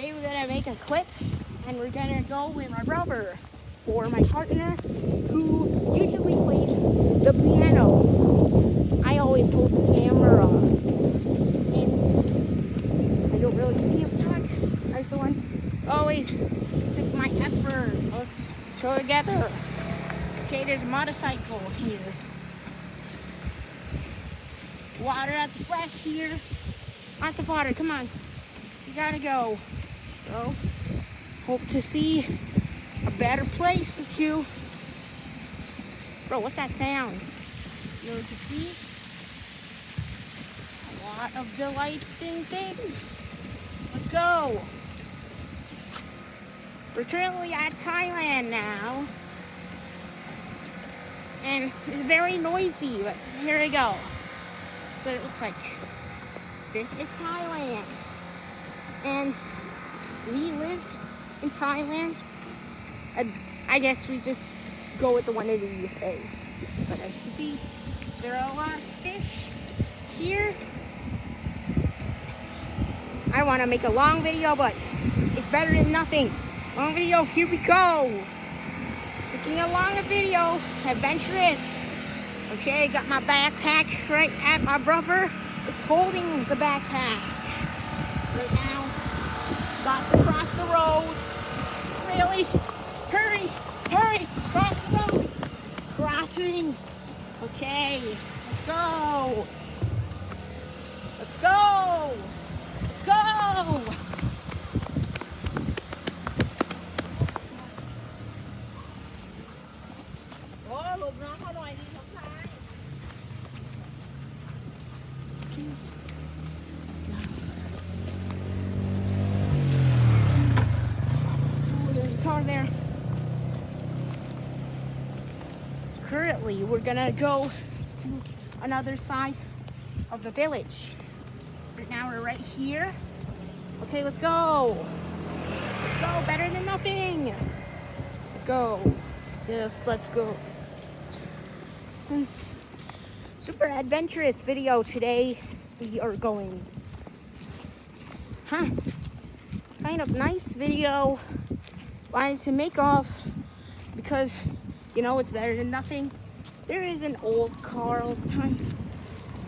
Today we're gonna make a clip and we're gonna go with my brother or my partner who usually plays the piano. I always hold the camera and I don't really see him talk. That's the one always took my effort. Let's show together. Okay, there's a motorcycle here. Water at the flash here. Lots of water, come on. You gotta go. So, hope to see a better place with you. Bro, what's that sound? You know to see? A lot of delighting things. Let's go. We're currently at Thailand now. And it's very noisy, but here we go. So it looks like this is Thailand. And we live in Thailand. I, I guess we just go with the one that you say. But as you can see, there are a lot of fish here. I want to make a long video, but it's better than nothing. Long video, here we go. Making a long video, adventurous. Okay, got my backpack right at my brother. It's holding the backpack. Right now, got to cross the road. Really? Hurry, hurry, cross the road. Crossing. Okay, let's go. Let's go. Let's go. Oh, หลบน้ำเขาหน่อยดี We're gonna go to another side of the village. Right now, we're right here. Okay, let's go. Let's go. Better than nothing. Let's go. Yes, let's go. Hmm. Super adventurous video today. We are going. Huh. Kind of nice video. Wanted to make off because you know it's better than nothing. There is an old car all the time.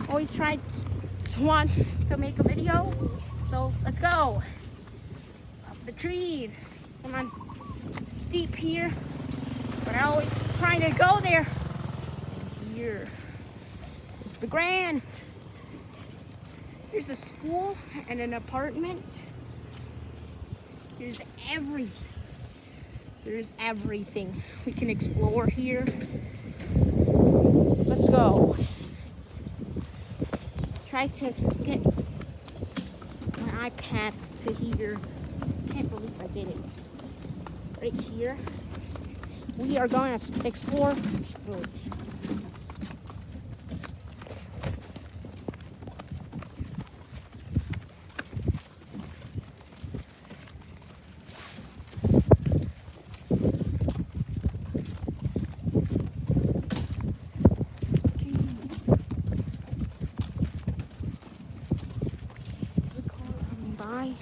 Always tried to want to make a video. So let's go. Up the trees. Come on. Steep here. But I always trying to go there. Here. It's the Grand. Here's the school and an apartment. Here's every. There's everything we can explore here. Go. Try to get my iPad to here. Can't believe I did it. Right here. We are going to explore village. The car coming by.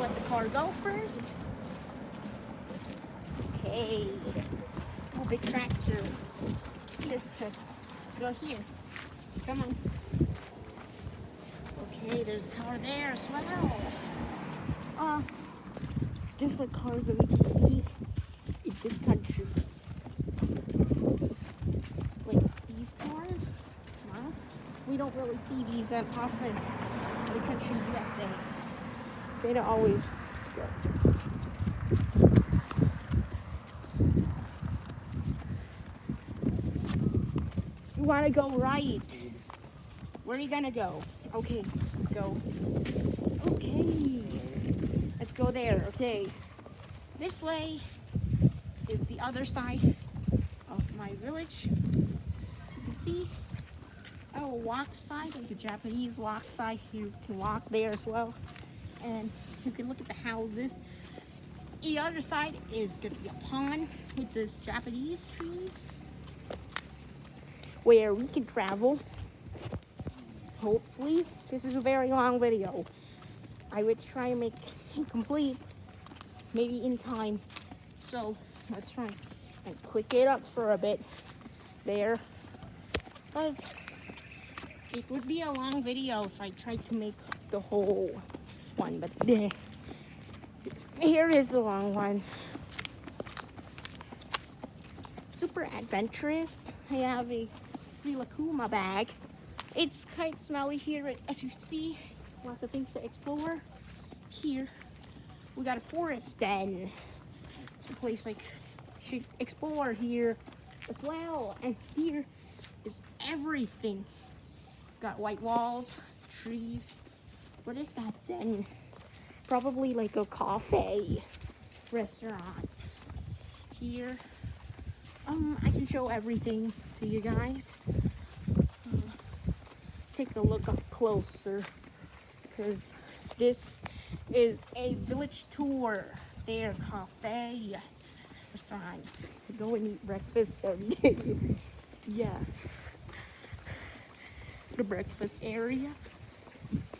Let the car go first. Okay. Oh, big tractor. Here. Let's go here. Come on. Okay, there's a car there as well. Uh, different cars that we can see in this country. Like these cars? We don't really see these that often in the country USA. They don't always go. You want to go right. Where are you going to go? Okay, go. Okay. Let's go there. Okay. This way is the other side of my village. As you can see, will walk side, like the Japanese walk side. You can walk there as well. And you can look at the houses. The other side is going to be a pond with this Japanese trees where we can travel hopefully this is a very long video. I would try and make it complete maybe in time. So let's try and quick it up for a bit there. Because it would be a long video if I tried to make the whole one, but there. Here is the long one. Super adventurous. I have a Rilakuma bag. It's quite smelly here, as you see. Lots of things to explore. Here, we got a forest den. A place like should explore here as well. And here is everything. Got white walls, trees. What is that den? Probably like a cafe restaurant. Here, um, I can show everything to you guys. Uh, take a look up closer because this is a village tour. There, cafe, restaurant. Go and eat breakfast every day. yeah. The breakfast area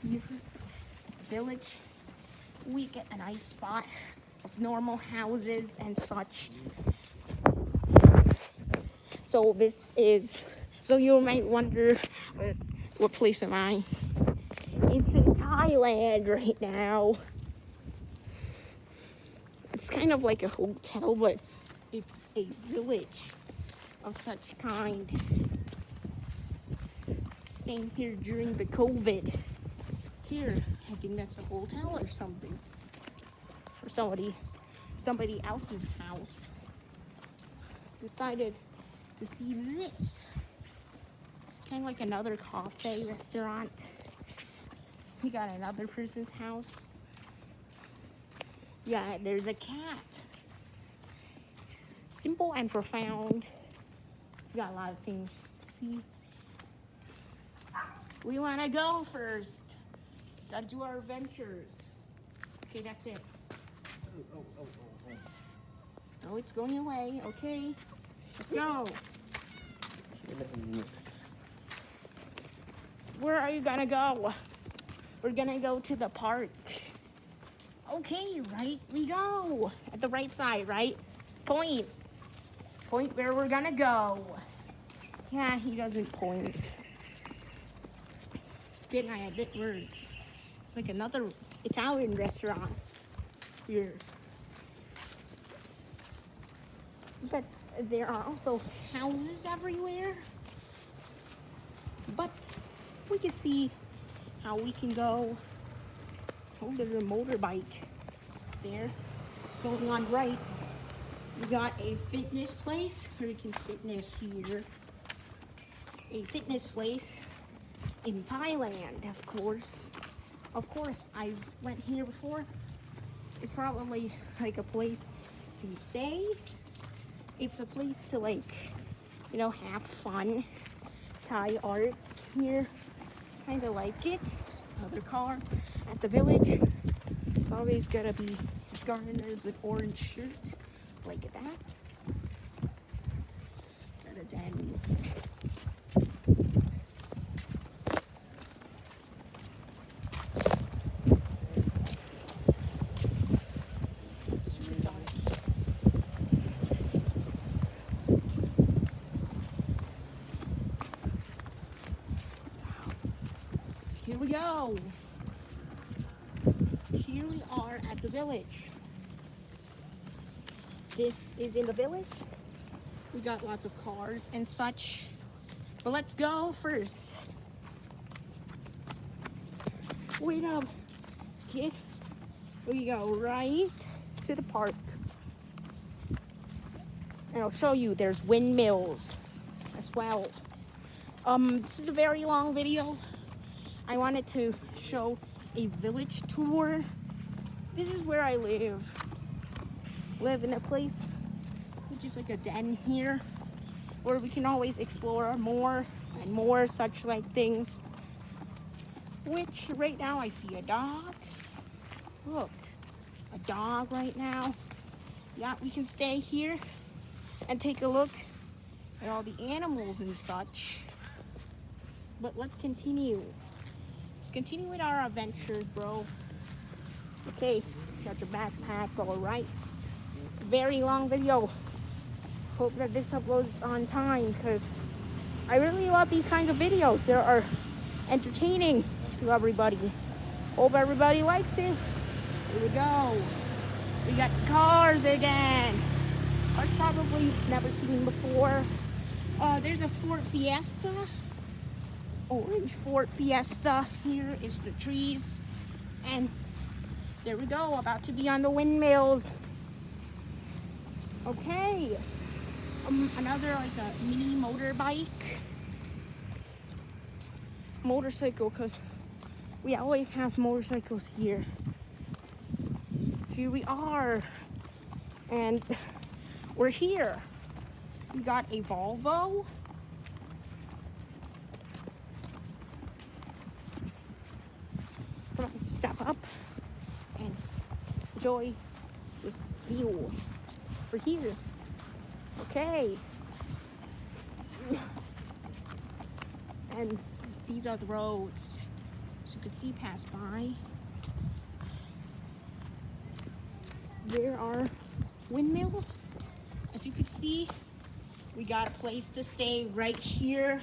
here. Village. We get a nice spot of normal houses and such. So this is, so you might wonder, uh, what place am I? Thailand right now. It's kind of like a hotel, but it's a village of such kind. Staying here during the COVID. Here, I think that's a hotel or something. Or somebody, somebody else's house. Decided to see this. It's kind of like another cafe restaurant. We got another person's house. Yeah, there's a cat. Simple and profound. We got a lot of things to see. We want to go first. Gotta do our adventures. Okay, that's it. Oh, oh, oh, oh, oh. Oh, it's going away. Okay, let's go. Where are you gonna go? We're gonna go to the park. Okay, right we go. At the right side, right? Point. Point where we're gonna go. Yeah, he doesn't point. Didn't I admit words? It's like another Italian restaurant here. But there are also houses everywhere. But we can see how we can go. Oh, there's a motorbike there going on right. We got a fitness place, Hurricane Fitness here. A fitness place in Thailand, of course. Of course, I've went here before. It's probably like a place to stay. It's a place to like, you know, have fun. Thai arts here. Kind of like it. Another car at the village. It's always gotta be gardeners with orange shirts like that. Got a den. Super dark. Here we. Here we are at the village. This is in the village. We got lots of cars and such. But let's go first. Wait up, kid. We go right to the park. And I'll show you there's windmills as well. Um, this is a very long video. I wanted to show a village tour. This is where I live. Live in a place which is like a den here where we can always explore more and more such like things. Which right now I see a dog. Look, a dog right now. Yeah, we can stay here and take a look at all the animals and such. But let's continue. Continue with our adventures, bro. Okay, got your backpack all right. Very long video. Hope that this uploads on time because I really love these kinds of videos. They are entertaining to everybody. Hope everybody likes it. Here we go. We got cars again. Cars probably never seen before. Uh, there's a Ford Fiesta. Orange Ford Fiesta. Here is the trees. And there we go, about to be on the windmills. Okay. Um, another like a mini motorbike. Motorcycle, because we always have motorcycles here. Here we are. And we're here. We got a Volvo. Come on, step up and enjoy this view. We're here. Okay. And these are the roads. As you can see pass by. There are windmills. As you can see, we got a place to stay right here.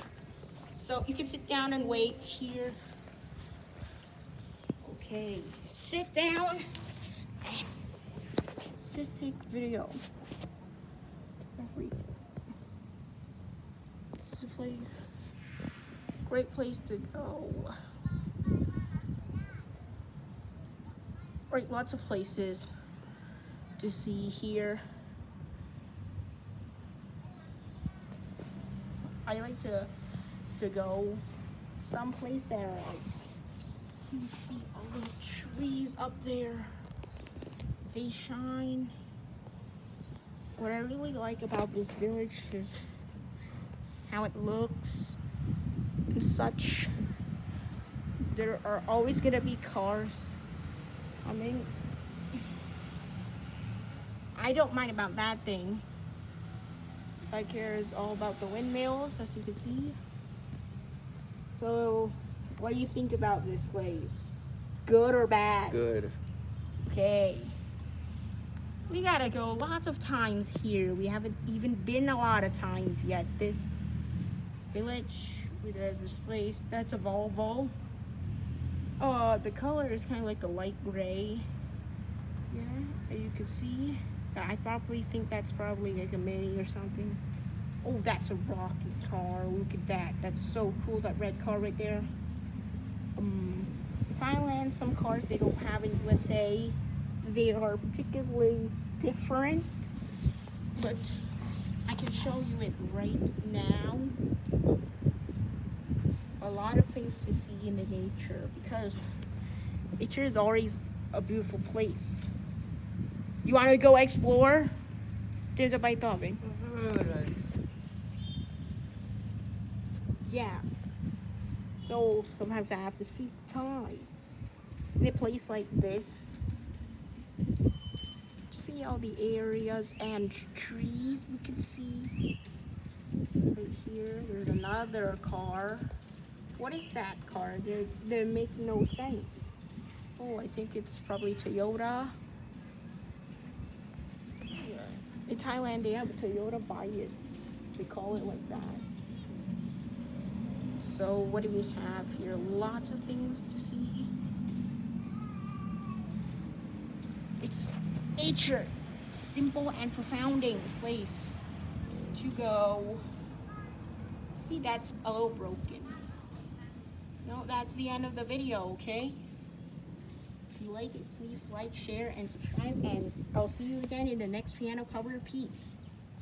So you can sit down and wait here. Okay, sit down. Just take video. Everything. This is a place, great place to go. Right, lots of places to see here. I like to to go someplace that are like you see all the trees up there. They shine. What I really like about this village is how it looks and such. There are always gonna be cars. I mean, I don't mind about that thing. I care is all about the windmills, as you can see. So, what do you think about this place? Good or bad? Good. Okay. We gotta go lots of times here. We haven't even been a lot of times yet. This village, there's this place. That's a Volvo. Uh, the color is kind of like a light gray. Yeah, you can see. I probably think that's probably like a mini or something. Oh, that's a rocket car. Look at that. That's so cool, that red car right there. Um, Thailand, some cars they don't have in USA they are particularly different, but I can show you it right now. A lot of things to see in the nature because nature is always a beautiful place. You want to go explore? There's a bite of it. Yeah. So sometimes I have to speak time. In a place like this, see all the areas and trees we can see. Right here, there's another car. What is that car? They they make no sense. Oh, I think it's probably Toyota. Yeah. In Thailand, they have a Toyota Vios. They call it like that. So what do we have here? Lots of things to see. It's nature. Simple and profounding place to go. See, that's a little broken. No, that's the end of the video, okay? If you like it, please like, share, and subscribe, and I'll see you again in the next piano cover piece.